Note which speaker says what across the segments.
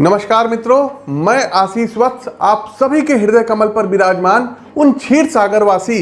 Speaker 1: नमस्कार मित्रों, मैं आशीष वत्स, आप सभी के हृदय कमल पर विराजमान उन क्षीर सागरवासी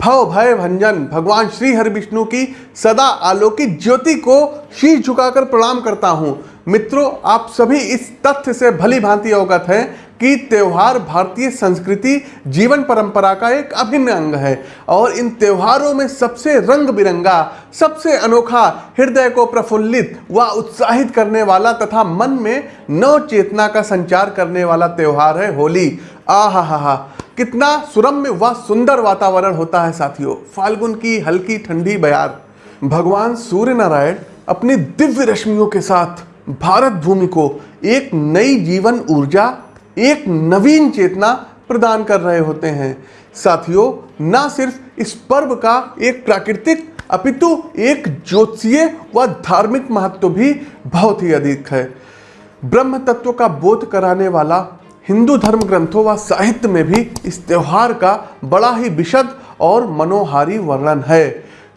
Speaker 1: भव भय भंजन भगवान श्री हरि विष्णु की सदा आलोकित ज्योति को शीश झुकाकर प्रणाम करता हूँ। मित्रों, आप सभी इस तथ्य से भली भांति अवगत हैं कि त्योहार भारतीय संस्कृति, जीवन परंपरा का एक अभिन्न अंग है। और इन त्योहारों में सबसे रंग बिरंगा सबसे अनोखा, हृदय को प्रफुल्लित व उत्साहित करने वाला तथा मन में नव चेतना का संचार करने वाला त्यौहार है होली। आहा हा हा कितना सुरम्य व सुंदर वातावरण होता है साथियों। फाल्गुन की हल्की ठंडी बयार। भगवान सूर्य नारायण अपनी दिव्य रश्मियों के साथ भारत भूमि को एक नई जीवन ऊर्जा एक नवीन चेतना प्रदान कर रहे होते हैं। साथियों, न सिर्फ़ इस पर्व का एक प्राकृतिक, अपितु एक ज्योतिषीय व धार्मिक महत्व भी बहुत ही अधिक है। ब्रह्म तत्व का बोध कराने वाला हिंदू धर्म ग्रंथों व साहित्य में भी इस त्योहार का बड़ा ही विशद और मनोहारी वर्णन है।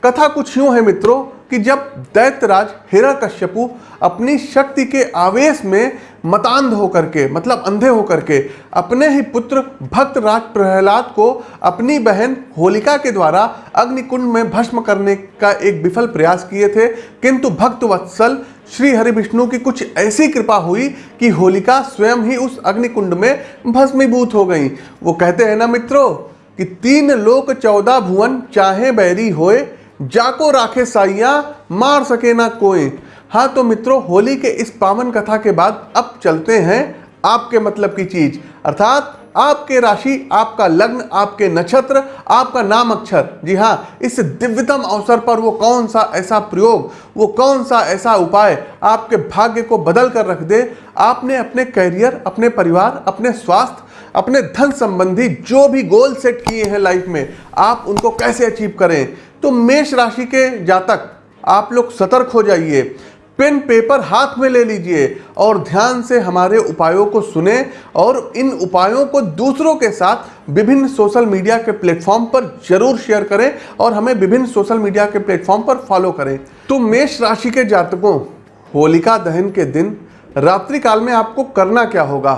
Speaker 1: कथा कुछ यूँ है मित्रों कि जब दैत्यराज हिरण्यकश्यपु अपनी शक्ति के आवेश में मतांध होकर के मतलब अंधे होकर के, अपने ही पुत्र भक्त राज प्रहलाद को अपनी बहन होलिका के द्वारा अग्निकुंड में भस्म करने का एक विफल प्रयास किए थे। किंतु भक्त वत्सल श्री हरि विष्णु की कुछ ऐसी कृपा हुई कि होलिका स्वयं ही उस अग्निकुंड में भस्मीभूत हो गई। वो कहते हैं, ना मित्रों, कि तीन लोक चौदह भुवन चाहे बैरी होए, जाको राखे साइया, मार सके ना कोई हाँ तो मित्रों, होली के इस पावन कथा के बाद अब चलते हैं आपके मतलब की चीज़। अर्थात आपके राशि, आपका लग्न, आपके नक्षत्र, आपका नाम अक्षर। जी हाँ इस दिव्यतम अवसर पर वो कौन सा ऐसा प्रयोग, वो कौन सा ऐसा उपाय आपके भाग्य को बदल कर रख दे, आपने अपने करियर अपने परिवार, अपने स्वास्थ्य अपने धन संबंधी जो भी गोल सेट किए हैं लाइफ में, आप उनको कैसे अचीव करें? तो मेष राशि के जातक, आप लोग सतर्क हो जाइए। पेन पेपर हाथ में ले लीजिए और ध्यान से हमारे उपायों को सुने और इन उपायों को दूसरों के साथ विभिन्न सोशल मीडिया के प्लेटफॉर्म पर ज़रूर शेयर करें और हमें विभिन्न सोशल मीडिया के प्लेटफॉर्म पर फॉलो करें। तो मेष राशि के जातकों, होलिका दहन के दिन, रात्रि काल में आपको करना क्या होगा?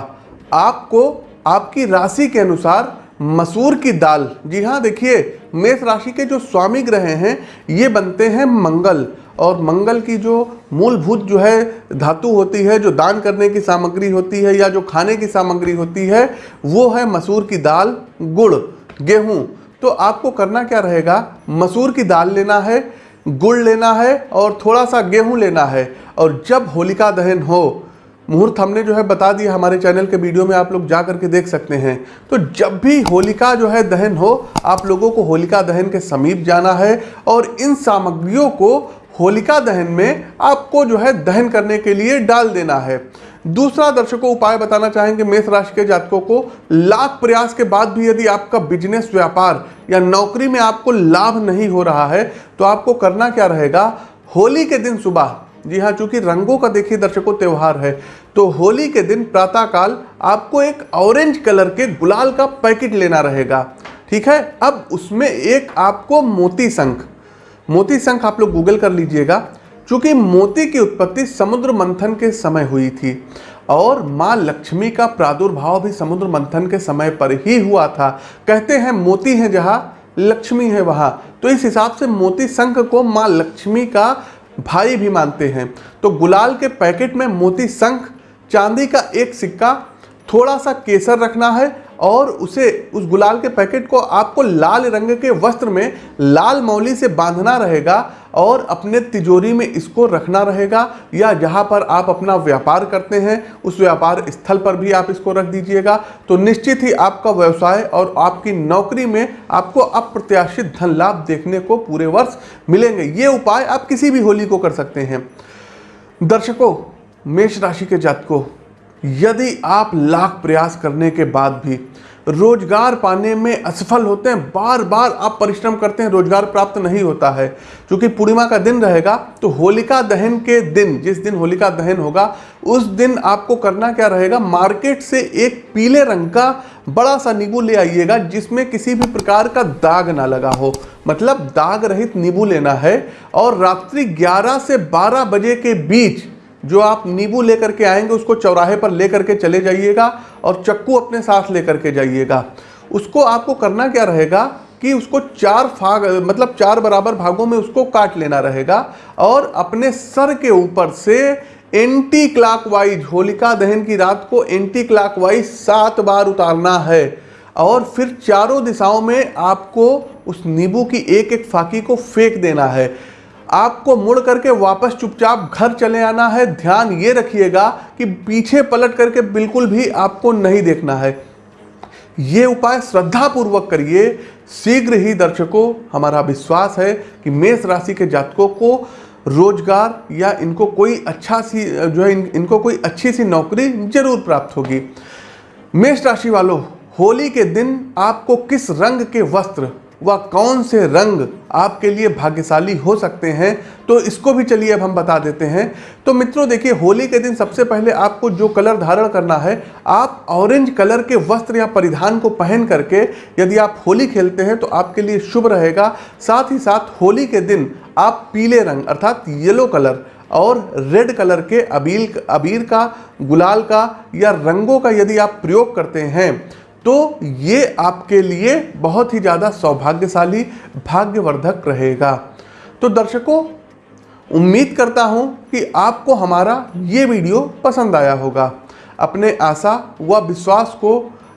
Speaker 1: आपको आपकी राशि के अनुसार मसूर की दाल। जी हाँ देखिए, मेष राशि के जो स्वामी ग्रह हैं, ये बनते हैं मंगल। और मंगल की जो मूलभूत जो है धातु होती है, जो दान करने की सामग्री होती है या जो खाने की सामग्री होती है, वो है मसूर की दाल, गुड़, गेहूँ। तो आपको करना क्या रहेगा? मसूर की दाल लेना है, गुड़ लेना है और थोड़ा सा गेहूँ लेना है। और जब होलिका दहन हो, मुहूर्त हमने जो है बता दिया हमारे चैनल के वीडियो में आप लोग जा करके देख सकते हैं। तो जब भी होलिका जो है दहन हो, आप लोगों को होलिका दहन के समीप जाना है और इन सामग्रियों को होलिका दहन में आपको जो है दहन करने के लिए डाल देना है। दूसरा दर्शकों, उपाय बताना चाहेंगे मेष राशि के जातकों को। लाख प्रयास के बाद भी यदि आपका बिज़नेस व्यापार या नौकरी में आपको लाभ नहीं हो रहा है तो आपको करना क्या रहेगा? होली के दिन सुबह, जी हाँ चूँकि रंगों का देखिए दर्शकों, त्यौहार है तो होली के दिन प्रातःकाल आपको एक ऑरेंज कलर के गुलाल का पैकेट लेना रहेगा। ठीक है? अब उसमें एक आपको मोती शंख मोती शंख आप लोग गूगल कर लीजिएगा, चूँकि मोती की उत्पत्ति समुद्र मंथन के समय हुई थी और माँ लक्ष्मी का प्रादुर्भाव भी समुद्र मंथन के समय पर ही हुआ था। कहते हैं मोती है जहाँ, लक्ष्मी है वहाँ। तो इस हिसाब से मोती शंख को माँ लक्ष्मी का भाई भी मानते हैं। तो गुलाल के पैकेट में मोती शंख चांदी का एक सिक्का, थोड़ा सा केसर रखना है और उसे, उस गुलाल के पैकेट को आपको लाल रंग के वस्त्र में लाल मौली से बांधना रहेगा और अपने तिजोरी में इसको रखना रहेगा या जहाँ पर आप अपना व्यापार करते हैं, उस व्यापार स्थल पर भी आप इसको रख दीजिएगा। तो निश्चित ही आपका व्यवसाय और आपकी नौकरी में आपको अप्रत्याशित धन लाभ देखने को पूरे वर्ष मिलेंगे। ये उपाय आप किसी भी होली को कर सकते हैं। दर्शकों, मेष राशि के जातकों यदि आप लाख प्रयास करने के बाद भी रोज़गार पाने में असफल होते हैं बार बार आप परिश्रम करते हैं, रोज़गार प्राप्त नहीं होता है। क्योंकि पूर्णिमा का दिन रहेगा तो होलिका दहन के दिन, जिस दिन होलिका दहन होगा, उस दिन आपको करना क्या रहेगा? मार्केट से एक पीले रंग का बड़ा सा नींबू ले आइएगा, जिसमें किसी भी प्रकार का दाग ना लगा हो। मतलब दाग रहित नींबू लेना है, और रात्रि 11 से 12 बजे के बीच जो आप नींबू लेकर के आएँगे, उसको चौराहे पर लेकर के चले जाइएगा और चक्कू अपने साथ लेकर के जाइएगा। उसको आपको करना क्या रहेगा कि उसको चार फाग मतलब चार बराबर भागों में उसको काट लेना रहेगा और अपने सर के ऊपर से एंटी क्लॉकवाइज होलिका दहन की रात को एंटी क्लॉकवाइज सात बार उतारना है और फिर चारों दिशाओं में आपको उस नींबू की एक एक फाकी को फेंक देना है। आपको मुड़ करके वापस चुपचाप घर चले आना है। ध्यान ये रखिएगा कि पीछे पलट करके बिल्कुल भी आपको नहीं देखना है। ये उपाय श्रद्धा पूर्वक करिए। शीघ्र ही दर्शकों हमारा विश्वास है कि मेष राशि के जातकों को रोज़गार या इनको कोई अच्छा सी जो है इन, इनको कोई अच्छी सी नौकरी ज़रूर प्राप्त होगी। मेष राशि वालों होली के दिन आपको किस रंग के वस्त्र व कौन से रंग आपके लिए भाग्यशाली हो सकते हैं? तो इसको भी चलिए अब हम बता देते हैं। तो मित्रों, देखिए, होली के दिन सबसे पहले आपको जो कलर धारण करना है, आप ऑरेंज कलर के वस्त्र या परिधान को पहन करके यदि आप होली खेलते हैं तो आपके लिए शुभ रहेगा। साथ ही साथ होली के दिन आप पीले रंग अर्थात येलो कलर और रेड कलर के अबील, अबीर का, गुलाल का या रंगों का यदि आप प्रयोग करते हैं तो ये आपके लिए बहुत ही ज़्यादा सौभाग्यशाली भाग्यवर्धक रहेगा। तो दर्शकों, उम्मीद करता हूँ कि आपको हमारा ये वीडियो पसंद आया होगा। अपने आशा व विश्वास को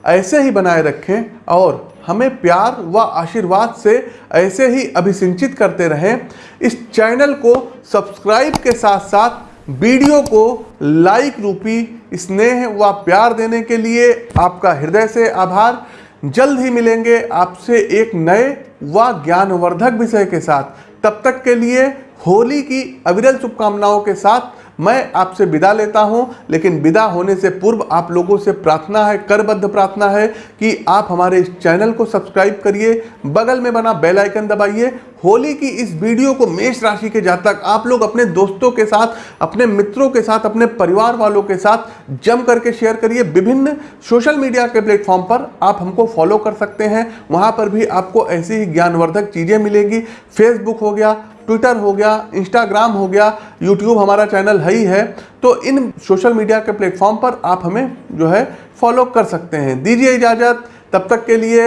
Speaker 1: ऐसे ही बनाए रखें और हमें प्यार व आशीर्वाद से ऐसे ही अभिसिंचित करते रहें। इस चैनल को सब्सक्राइब के साथ साथ वीडियो को लाइक रूपी, स्नेह व प्यार देने के लिए आपका हृदय से आभार। जल्द ही मिलेंगे आपसे एक नए व ज्ञानवर्धक विषय के साथ। तब तक के लिए होली की अविरल शुभकामनाओं के साथ मैं आपसे विदा लेता हूँ, लेकिन विदा होने से पूर्व आप लोगों से प्रार्थना है, करबद्ध प्रार्थना है कि आप हमारे इस चैनल को सब्सक्राइब करिए, बगल में बना बेल आइकन दबाइए। होली की इस वीडियो को मेष राशि के जातक आप लोग अपने दोस्तों के साथ, अपने मित्रों के साथ, अपने परिवार वालों के साथ जम करके शेयर करिए। विभिन्न सोशल मीडिया के प्लेटफॉर्म पर आप हमको फॉलो कर सकते हैं। वहाँ पर भी आपको ऐसी ही ज्ञानवर्धक चीज़ें मिलेंगी। फेसबुक हो गया ट्विटर हो गया इंस्टाग्राम हो गया यूट्यूब हमारा चैनल है ही है। तो इन सोशल मीडिया के प्लेटफॉर्म पर आप हमें जो है फॉलो कर सकते हैं। दीजिए इजाज़त। तब तक के लिए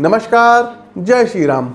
Speaker 1: नमस्कार। जय श्री राम।